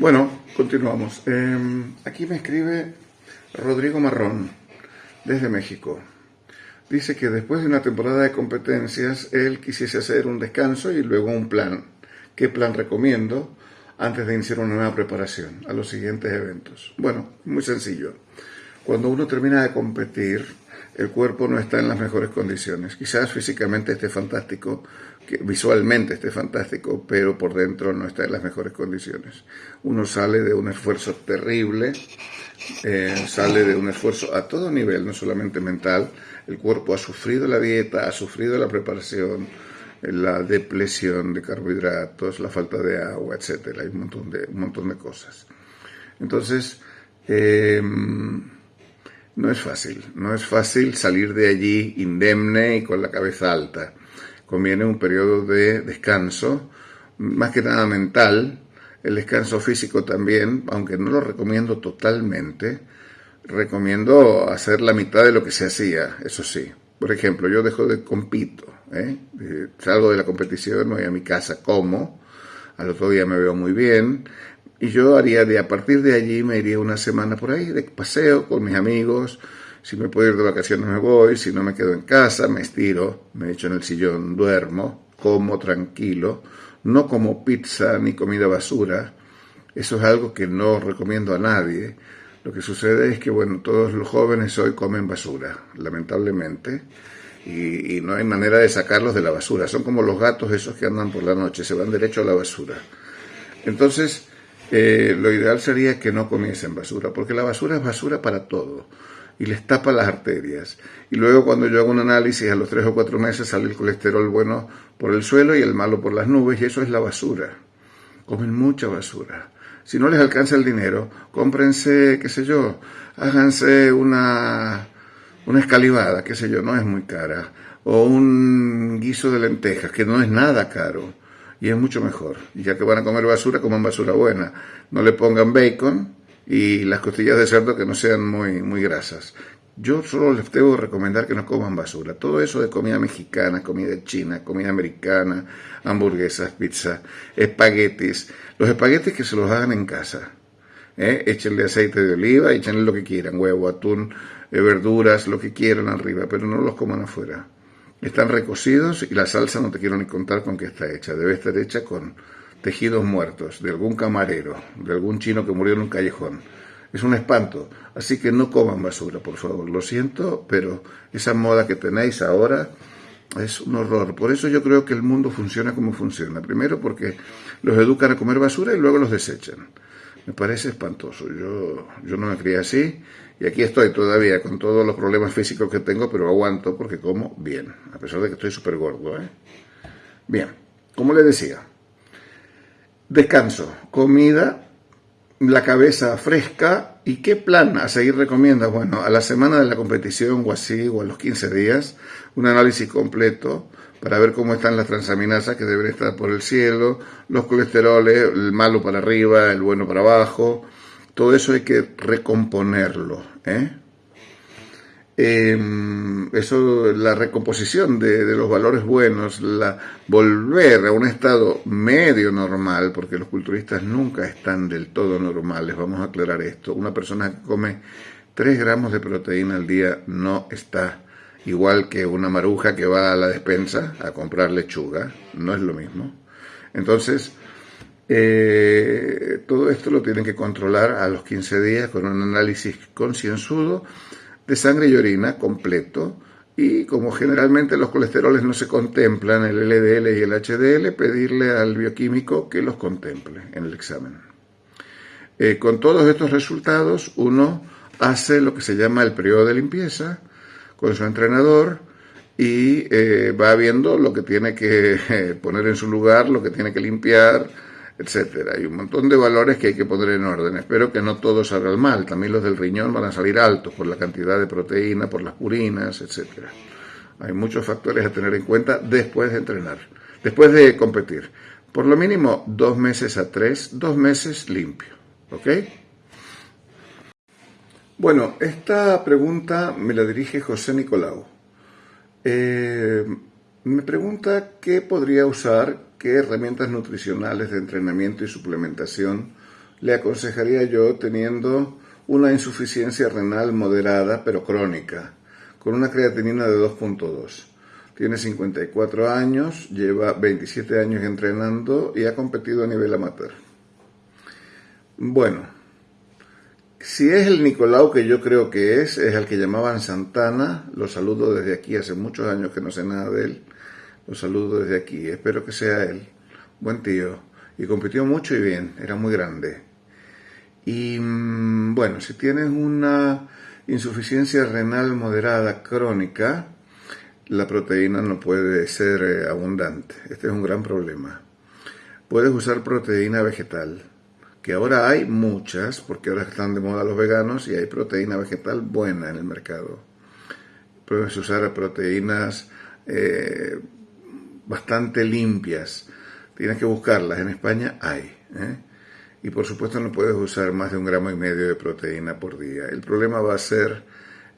Bueno, continuamos. Em, aquí me escribe Rodrigo Marrón, desde México. Dice que después de una temporada de competencias, él quisiese hacer un descanso y luego un plan. ¿Qué plan recomiendo antes de iniciar una nueva preparación a los siguientes eventos? Bueno, muy sencillo. Cuando uno termina de competir, el cuerpo no está en las mejores condiciones. Quizás físicamente esté fantástico, que visualmente esté fantástico, pero por dentro no está en las mejores condiciones. Uno sale de un esfuerzo terrible, eh, sale de un esfuerzo a todo nivel, no solamente mental. El cuerpo ha sufrido la dieta, ha sufrido la preparación, la depresión de carbohidratos, la falta de agua, etc. Hay un montón de, un montón de cosas. Entonces, eh, no es fácil, no es fácil salir de allí indemne y con la cabeza alta. Conviene un periodo de descanso, más que nada mental, el descanso físico también, aunque no lo recomiendo totalmente, recomiendo hacer la mitad de lo que se hacía, eso sí. Por ejemplo, yo dejo de compito, ¿eh? salgo de la competición, voy a mi casa, como, al otro día me veo muy bien, y yo haría de a partir de allí me iría una semana por ahí de paseo con mis amigos. Si me puedo ir de vacaciones me voy, si no me quedo en casa, me estiro, me echo en el sillón, duermo, como tranquilo, no como pizza ni comida basura. Eso es algo que no recomiendo a nadie. Lo que sucede es que, bueno, todos los jóvenes hoy comen basura, lamentablemente, y, no hay manera de sacarlos de la basura. Son como los gatos esos que andan por la noche, se van derecho a la basura. Entonces, eh, lo ideal sería que no comiesen basura, porque la basura es basura para todo y les tapa las arterias. Y luego cuando yo hago un análisis a los tres o cuatro meses sale el colesterol bueno por el suelo y el malo por las nubes y eso es la basura. Comen mucha basura. Si no les alcanza el dinero, cómprense, qué sé yo, háganse una, una escalivada, qué sé yo, no es muy cara, o un guiso de lentejas, que no es nada caro y es mucho mejor. Y ya que van a comer basura, coman basura buena. No le pongan bacon y las costillas de cerdo que no sean muy, muy grasas. Yo solo les debo recomendar que no coman basura. Todo eso de comida mexicana, comida china, comida americana, hamburguesas, pizza, espaguetis. Los espaguetis que se los hagan en casa. ¿eh? Échenle aceite de oliva, échenle lo que quieran, huevo, atún, eh, verduras, lo que quieran arriba, pero no los coman afuera. Están recocidos y la salsa no te quiero ni contar con qué está hecha. Debe estar hecha con tejidos muertos, de algún camarero, de algún chino que murió en un callejón. Es un espanto. Así que no coman basura, por favor. Lo siento, pero esa moda que tenéis ahora es un horror. Por eso yo creo que el mundo funciona como funciona. Primero porque los educan a comer basura y luego los desechan. Me parece espantoso. Yo, yo no me crié así y aquí estoy todavía con todos los problemas físicos que tengo, pero aguanto porque como bien, a pesar de que estoy súper gordo. ¿eh? Bien, como le decía, descanso, comida, la cabeza fresca y qué plan a seguir recomienda. Bueno, a la semana de la competición o así, o a los 15 días, un análisis completo para ver cómo están las transaminasas que deben estar por el cielo, los colesteroles, el malo para arriba, el bueno para abajo, todo eso hay que recomponerlo. ¿eh? Em, eso, la recomposición de, los valores buenos, la, volver a un estado medio normal, porque los culturistas nunca están del todo normales, vamos a aclarar esto. Una persona que come 3 gramos de proteína al día no está igual que una maruja que va a la despensa a comprar lechuga, no es lo mismo. Entonces, eh, todo esto lo tienen que controlar a los 15 días con un análisis concienzudo de sangre y orina completo. Y como generalmente los colesteroles no se contemplan, el LDL y el HDL, pedirle al bioquímico que los contemple en el examen. Eh, con todos estos resultados, uno hace lo que se llama el periodo de limpieza con su entrenador y eh, va viendo lo que tiene que poner en su lugar, lo que tiene que limpiar, etcétera. Hay un montón de valores que hay que poner en orden. Espero que no todos salgan mal. También los del riñón van a salir altos por la cantidad de proteína, por las purinas, etcétera. Hay muchos factores a tener en cuenta después de entrenar, después de competir. Por lo mínimo dos meses a tres, dos meses limpio. ¿Ok? Bueno, esta pregunta me la dirige José Nicolau. Eh, me pregunta qué podría usar qué herramientas nutricionales de entrenamiento y suplementación le aconsejaría yo teniendo una insuficiencia renal moderada pero crónica, con una creatinina de 2.2. Tiene 54 años, lleva 27 años entrenando y ha competido a nivel amateur. Bueno, si es el Nicolau que yo creo que es, es el que llamaban Santana, lo saludo desde aquí, hace muchos años que no sé nada de él, lo saludo desde aquí, espero que sea él, buen tío, y compitió mucho y bien, era muy grande. Y mm, bueno, si tienes una insuficiencia renal moderada crónica, la proteína no puede ser eh, abundante. Este es un gran problema. Puedes usar proteína vegetal, que ahora hay muchas, porque ahora están de moda los veganos y hay proteína vegetal buena en el mercado. Puedes usar proteínas eh, bastante limpias. Tienes que buscarlas. En España hay. ¿eh? Y por supuesto no puedes usar más de un gramo y medio de proteína por día. El problema va a ser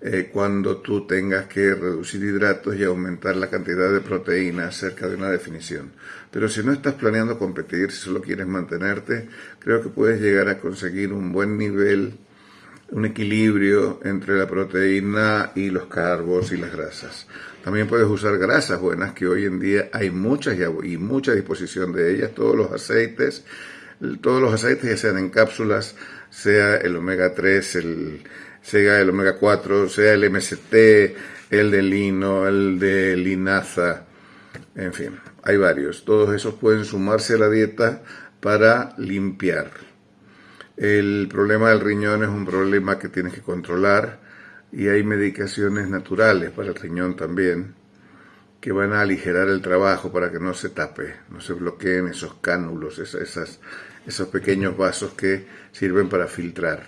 eh, cuando tú tengas que reducir hidratos y aumentar la cantidad de proteína cerca de una definición. Pero si no estás planeando competir, si solo quieres mantenerte, creo que puedes llegar a conseguir un buen nivel, un equilibrio entre la proteína y los carbos y las grasas. También puedes usar grasas buenas, que hoy en día hay muchas y mucha disposición de ellas, todos los aceites, todos los aceites, ya sean en cápsulas, sea el omega 3, el sea el omega 4, sea el MST, el de lino, el de linaza, en fin, hay varios. Todos esos pueden sumarse a la dieta para limpiar. El problema del riñón es un problema que tienes que controlar y hay medicaciones naturales para el riñón también que van a aligerar el trabajo para que no se tape, no se bloqueen esos cánulos, esas, esos pequeños vasos que sirven para filtrar.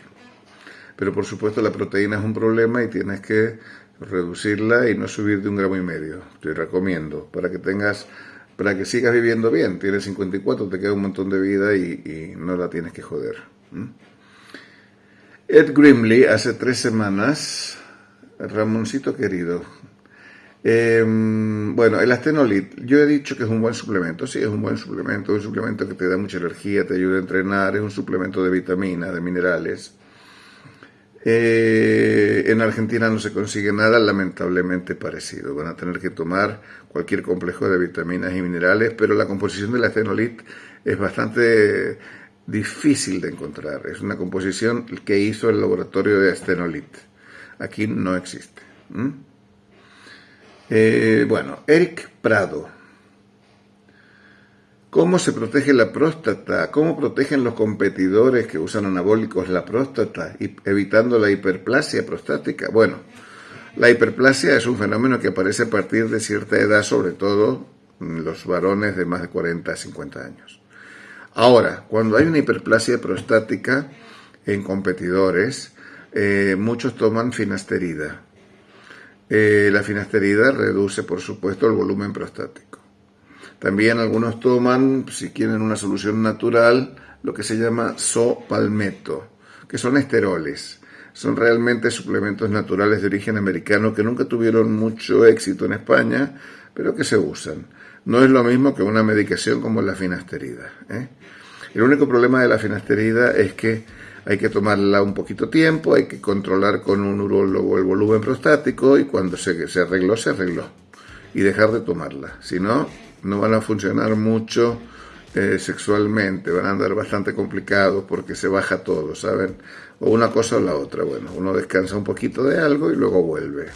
Pero por supuesto la proteína es un problema y tienes que reducirla y no subir de un gramo y medio. Te recomiendo para que tengas, para que sigas viviendo bien. Tienes 54, te queda un montón de vida y, no la tienes que joder. Ed Grimley hace tres semanas, Ramoncito querido, em, bueno, el Astenolit, yo he dicho que es un buen suplemento, sí, es un buen suplemento, es un suplemento que te da mucha energía, te ayuda a entrenar, es un suplemento de vitaminas, de minerales. Eh, en Argentina no se consigue nada lamentablemente parecido. Van a tener que tomar cualquier complejo de vitaminas y minerales, pero la composición de la fenolit es bastante difícil de encontrar. Es una composición que hizo el laboratorio de Astenolit. Aquí no existe. Eh, bueno, Eric Prado ¿Cómo se protege la próstata? ¿Cómo protegen los competidores que usan anabólicos la próstata, evitando la hiperplasia prostática? Bueno, la hiperplasia es un fenómeno que aparece a partir de cierta edad, sobre todo en los varones de más de 40 a 50 años. Ahora, cuando hay una hiperplasia prostática en competidores, eh, muchos toman finasterida. Eh, la finasterida reduce, por supuesto, el volumen prostático. También algunos toman, si quieren una solución natural, lo que se llama sopalmeto, que son esteroles. Son realmente suplementos naturales de origen americano que nunca tuvieron mucho éxito en España, pero que se usan. No es lo mismo que una medicación como la finasterida. ¿eh? El único problema de la finasterida es que hay que tomarla un poquito tiempo, hay que controlar con un urólogo el volumen prostático y cuando se, se arregló, se arregló. Y dejar de tomarla. Si no, no van a funcionar mucho eh, sexualmente, van a andar bastante complicados porque se baja todo, ¿saben? O una cosa o la otra. Bueno, uno descansa un poquito de algo y luego vuelve.